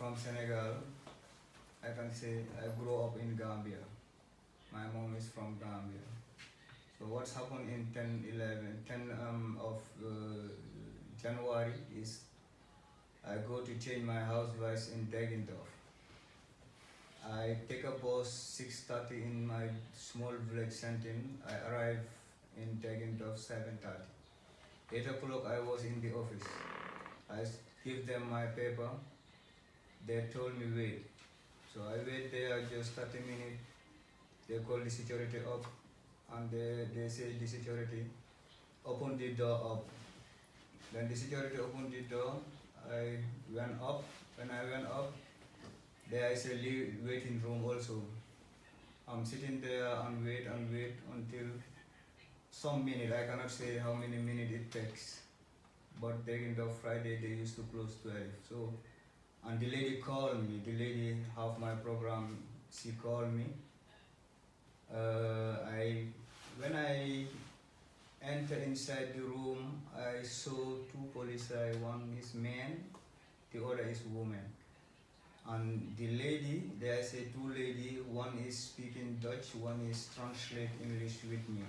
from Senegal. I can say I grew up in Gambia. My mom is from Gambia. So what's happened in 10, 11, 10 um, of uh, January is I go to change my house in Deggendorf. I take a bus 6.30 in my small village Sentin. I arrive in Deggendorf 7.30. 8 o'clock I was in the office. I give them my paper. They told me wait. So I wait there just 30 minutes. They call the security up and they, they say the security open the door up. Then the security opened the door. I went up. When I went up, there is a waiting room also. I'm sitting there and wait and wait until some minute. I cannot say how many minutes it takes. But during the Friday they used to close 12. So and the lady called me. The lady half my program. She called me. Uh, I when I enter inside the room, I saw two police. One is man, the other is woman. And the lady, there is a two lady. One is speaking Dutch. One is translate English with me.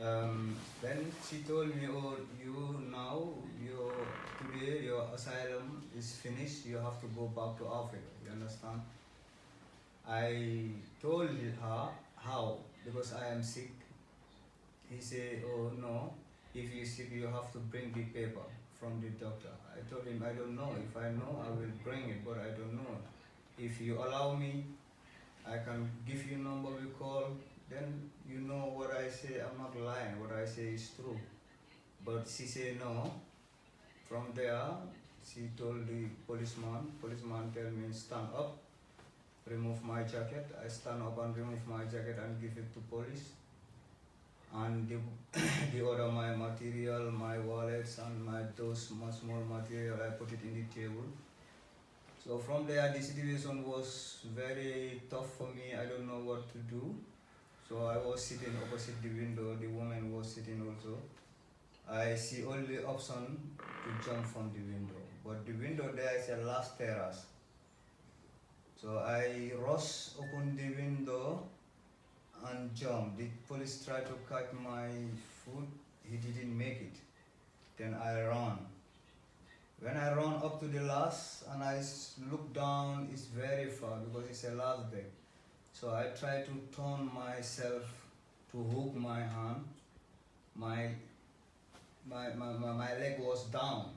Um, then she told me, oh, you now, your, today your asylum is finished, you have to go back to Africa, you understand? I told her how, because I am sick. He said, oh no, if you're sick, you have to bring the paper from the doctor. I told him, I don't know. If I know, I will bring it, but I don't know. If you allow me, I can give you number we call, then you know what I say, I'm not lying, what I say is true. But she said no. From there, she told the policeman, policeman tell me stand up, remove my jacket. I stand up and remove my jacket and give it to police. And the, the other my material, my wallets and my those much more material, I put it in the table. So from there, the situation was very tough for me. I don't know what to do. So I was sitting opposite the window, the woman was sitting also. I see only option to jump from the window. But the window there is a last terrace. So I rush open the window and jump. The police tried to cut my foot, he didn't make it. Then I run. When I run up to the last and I look down, it's very far because it's a last deck. So I try to turn myself to hook my hand. My, my, my, my, my leg was down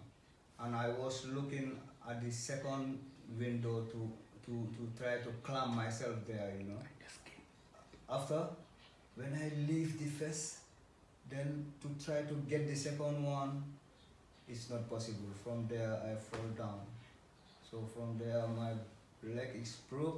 and I was looking at the second window to, to, to try to climb myself there, you know. After, when I leave the first, then to try to get the second one, it's not possible. From there, I fall down. So from there, my leg is broke.